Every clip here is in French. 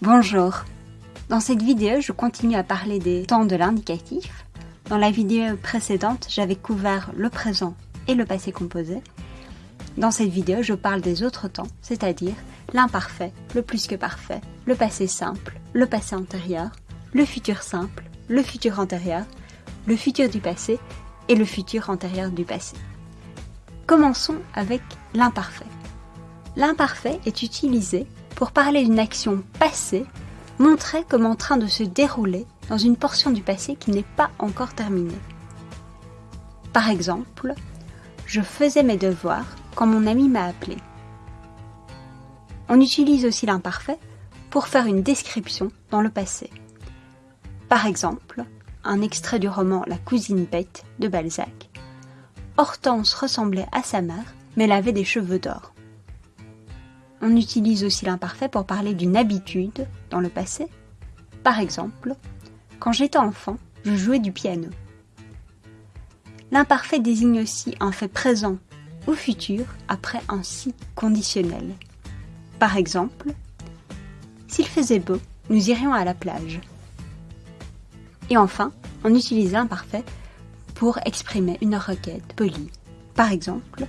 Bonjour. Dans cette vidéo, je continue à parler des temps de l'indicatif. Dans la vidéo précédente, j'avais couvert le présent et le passé composé. Dans cette vidéo, je parle des autres temps, c'est-à-dire l'imparfait, le plus que parfait, le passé simple, le passé antérieur, le futur simple, le futur antérieur, le futur du passé et le futur antérieur du passé. Commençons avec l'imparfait. L'imparfait est utilisé pour parler d'une action passée montrée comme en train de se dérouler dans une portion du passé qui n'est pas encore terminée. Par exemple, je faisais mes devoirs quand mon ami m'a appelé. On utilise aussi l'imparfait pour faire une description dans le passé. Par exemple, un extrait du roman La cousine bête de Balzac. Hortense ressemblait à sa mère, mais elle avait des cheveux d'or. On utilise aussi l'imparfait pour parler d'une habitude dans le passé. Par exemple, quand j'étais enfant, je jouais du piano. L'imparfait désigne aussi un fait présent ou futur après un si conditionnel. Par exemple, s'il faisait beau, nous irions à la plage. Et enfin, on utilise l'imparfait pour exprimer une requête polie. Par exemple,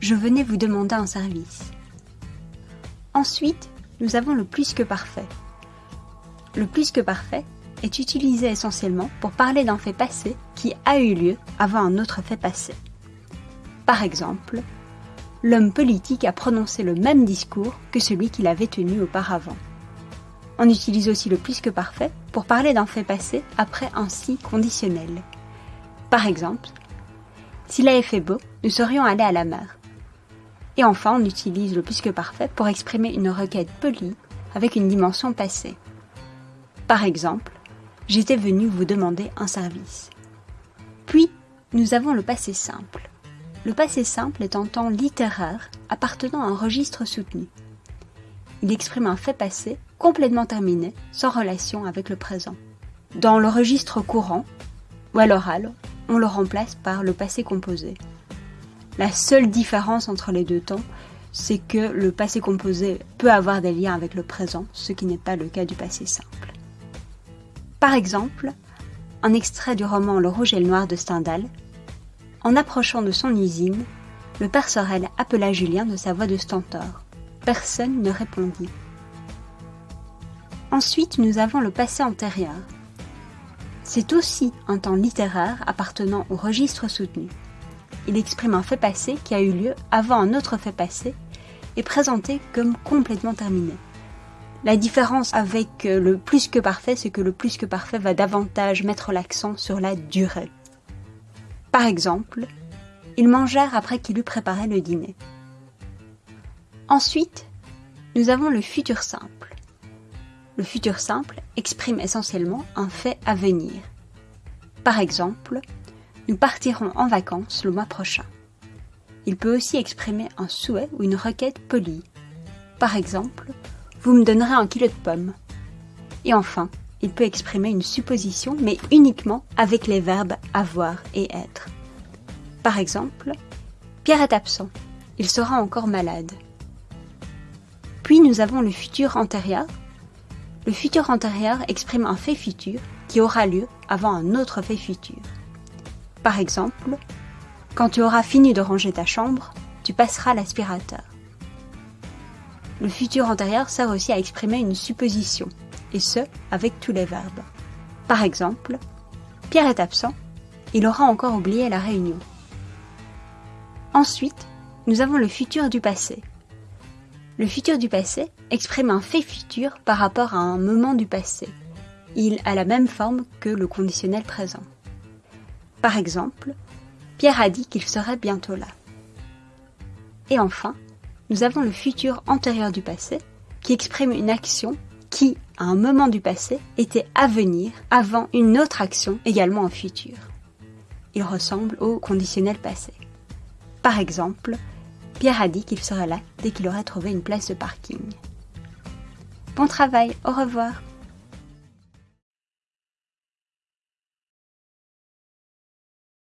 je venais vous demander un service. Ensuite, nous avons le plus que parfait. Le plus que parfait est utilisé essentiellement pour parler d'un fait passé qui a eu lieu avant un autre fait passé. Par exemple, l'homme politique a prononcé le même discours que celui qu'il avait tenu auparavant. On utilise aussi le plus que parfait pour parler d'un fait passé après un si conditionnel. Par exemple, s'il avait fait beau, nous serions allés à la mer. Et enfin, on utilise le plus que parfait pour exprimer une requête polie avec une dimension passée. Par exemple, j'étais venu vous demander un service. Puis, nous avons le passé simple. Le passé simple est un temps littéraire appartenant à un registre soutenu. Il exprime un fait passé complètement terminé, sans relation avec le présent. Dans le registre courant, ou à l'oral, on le remplace par le passé composé. La seule différence entre les deux temps, c'est que le passé composé peut avoir des liens avec le présent, ce qui n'est pas le cas du passé simple. Par exemple, un extrait du roman Le Rouge et le Noir de Stendhal. En approchant de son usine, le père Sorel appela Julien de sa voix de stentor. Personne ne répondit. Ensuite, nous avons le passé antérieur. C'est aussi un temps littéraire appartenant au registre soutenu il exprime un fait passé qui a eu lieu avant un autre fait passé et présenté comme complètement terminé. La différence avec le plus que parfait, c'est que le plus que parfait va davantage mettre l'accent sur la durée. Par exemple, ils mangèrent après qu'il eut préparé le dîner. Ensuite, nous avons le futur simple. Le futur simple exprime essentiellement un fait à venir. Par exemple, nous partirons en vacances le mois prochain. Il peut aussi exprimer un souhait ou une requête polie. Par exemple, vous me donnerez un kilo de pommes. Et enfin, il peut exprimer une supposition, mais uniquement avec les verbes avoir et être. Par exemple, Pierre est absent. Il sera encore malade. Puis nous avons le futur antérieur. Le futur antérieur exprime un fait futur qui aura lieu avant un autre fait futur. Par exemple, quand tu auras fini de ranger ta chambre, tu passeras l'aspirateur. Le futur antérieur sert aussi à exprimer une supposition, et ce, avec tous les verbes. Par exemple, Pierre est absent, il aura encore oublié la réunion. Ensuite, nous avons le futur du passé. Le futur du passé exprime un fait futur par rapport à un moment du passé. Il a la même forme que le conditionnel présent. Par exemple, Pierre a dit qu'il serait bientôt là. Et enfin, nous avons le futur antérieur du passé, qui exprime une action qui, à un moment du passé, était à venir avant une autre action également en futur. Il ressemble au conditionnel passé. Par exemple, Pierre a dit qu'il serait là dès qu'il aurait trouvé une place de parking. Bon travail, au revoir